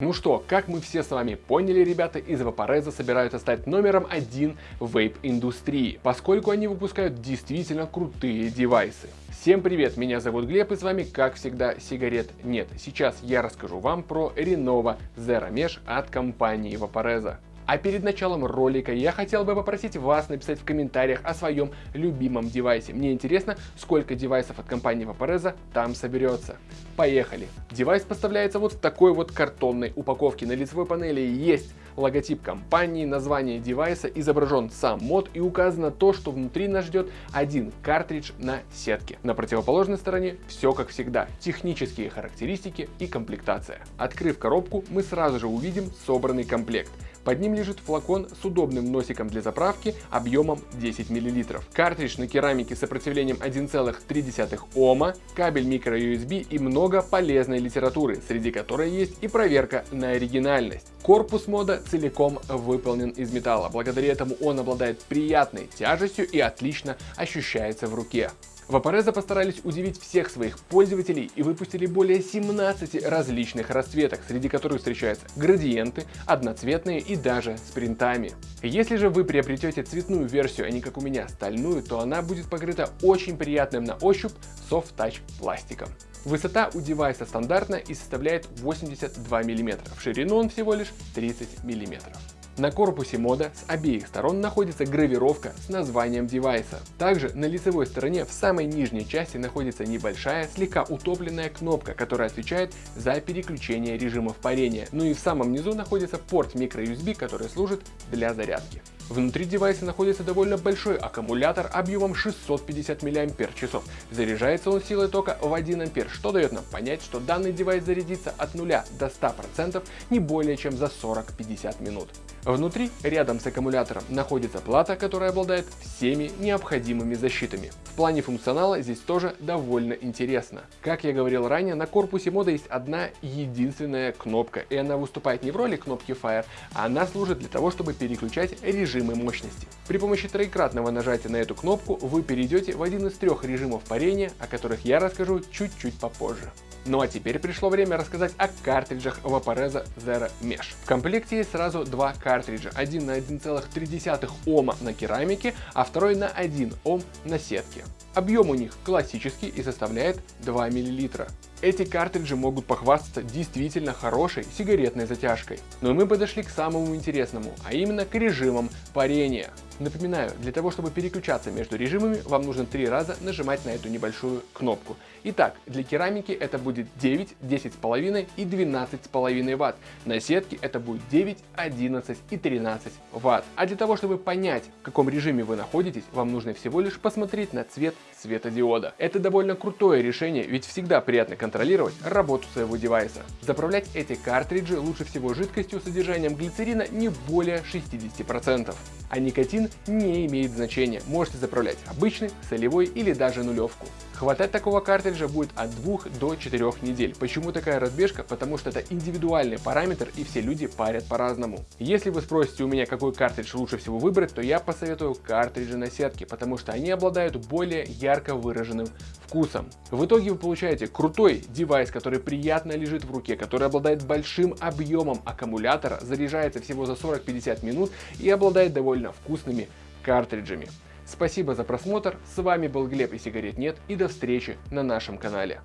Ну что, как мы все с вами поняли, ребята, из Vaporeza собираются стать номером один в вейп-индустрии, поскольку они выпускают действительно крутые девайсы. Всем привет, меня зовут Глеб и с вами, как всегда, сигарет нет. Сейчас я расскажу вам про Renova Zero Mesh от компании Vaporeza. А перед началом ролика я хотел бы попросить вас написать в комментариях о своем любимом девайсе. Мне интересно, сколько девайсов от компании Vaporeza там соберется. Поехали! Девайс поставляется вот в такой вот картонной упаковке. На лицевой панели есть логотип компании, название девайса, изображен сам мод и указано то, что внутри нас ждет один картридж на сетке. На противоположной стороне все как всегда, технические характеристики и комплектация. Открыв коробку, мы сразу же увидим собранный комплект. Под ним лежит флакон с удобным носиком для заправки объемом 10 мл. Картридж на керамике с сопротивлением 1,3 Ома, кабель microUSB и много полезной литературы, среди которой есть и проверка на оригинальность. Корпус мода целиком выполнен из металла, благодаря этому он обладает приятной тяжестью и отлично ощущается в руке. Vaporeza постарались удивить всех своих пользователей и выпустили более 17 различных расцветок, среди которых встречаются градиенты, одноцветные и даже с принтами. Если же вы приобретете цветную версию, а не как у меня стальную, то она будет покрыта очень приятным на ощупь soft touch пластиком. Высота у девайса стандартная и составляет 82 мм, в ширину он всего лишь 30 мм. На корпусе мода с обеих сторон находится гравировка с названием девайса. Также на лицевой стороне в самой нижней части находится небольшая, слегка утопленная кнопка, которая отвечает за переключение режимов парения. Ну и в самом низу находится порт microUSB, который служит для зарядки. Внутри девайса находится довольно большой аккумулятор объемом 650 мАч. Заряжается он силой тока в 1 А, что дает нам понять, что данный девайс зарядится от 0 до 100% не более чем за 40-50 минут. Внутри, рядом с аккумулятором, находится плата, которая обладает всеми необходимыми защитами. В плане функционала здесь тоже довольно интересно. Как я говорил ранее, на корпусе мода есть одна единственная кнопка, и она выступает не в роли кнопки Fire, а она служит для того, чтобы переключать режимы мощности. При помощи троекратного нажатия на эту кнопку вы перейдете в один из трех режимов парения, о которых я расскажу чуть-чуть попозже. Ну а теперь пришло время рассказать о картриджах Vaporeza Zero Mesh. В комплекте есть сразу два картриджа. Один на 1,3 Ома на керамике, а второй на 1 Ом на сетке. Объем у них классический и составляет 2 мл. Эти картриджи могут похвастаться действительно хорошей сигаретной затяжкой. Но мы подошли к самому интересному, а именно к режимам парения. Напоминаю, для того чтобы переключаться между режимами, вам нужно три раза нажимать на эту небольшую кнопку. Итак, для керамики это будет 9, 10,5 и 12,5 Вт. На сетке это будет 9, 11 и 13 Вт. А для того чтобы понять, в каком режиме вы находитесь, вам нужно всего лишь посмотреть на цвет светодиода. Это довольно крутое решение, ведь всегда приятно контролировать работу своего девайса. Заправлять эти картриджи лучше всего жидкостью с содержанием глицерина не более 60%. А никотин не имеет значения, можете заправлять обычный, солевой или даже нулевку. Хватать такого картриджа будет от 2 до 4 недель. Почему такая разбежка? Потому что это индивидуальный параметр и все люди парят по-разному. Если вы спросите у меня, какой картридж лучше всего выбрать, то я посоветую картриджи на сетке, потому что они обладают более ярко выраженным вкусом. В итоге вы получаете крутой девайс, который приятно лежит в руке, который обладает большим объемом аккумулятора, заряжается всего за 40-50 минут и обладает довольно вкусными картриджами. Спасибо за просмотр, с вами был Глеб и сигарет нет и до встречи на нашем канале.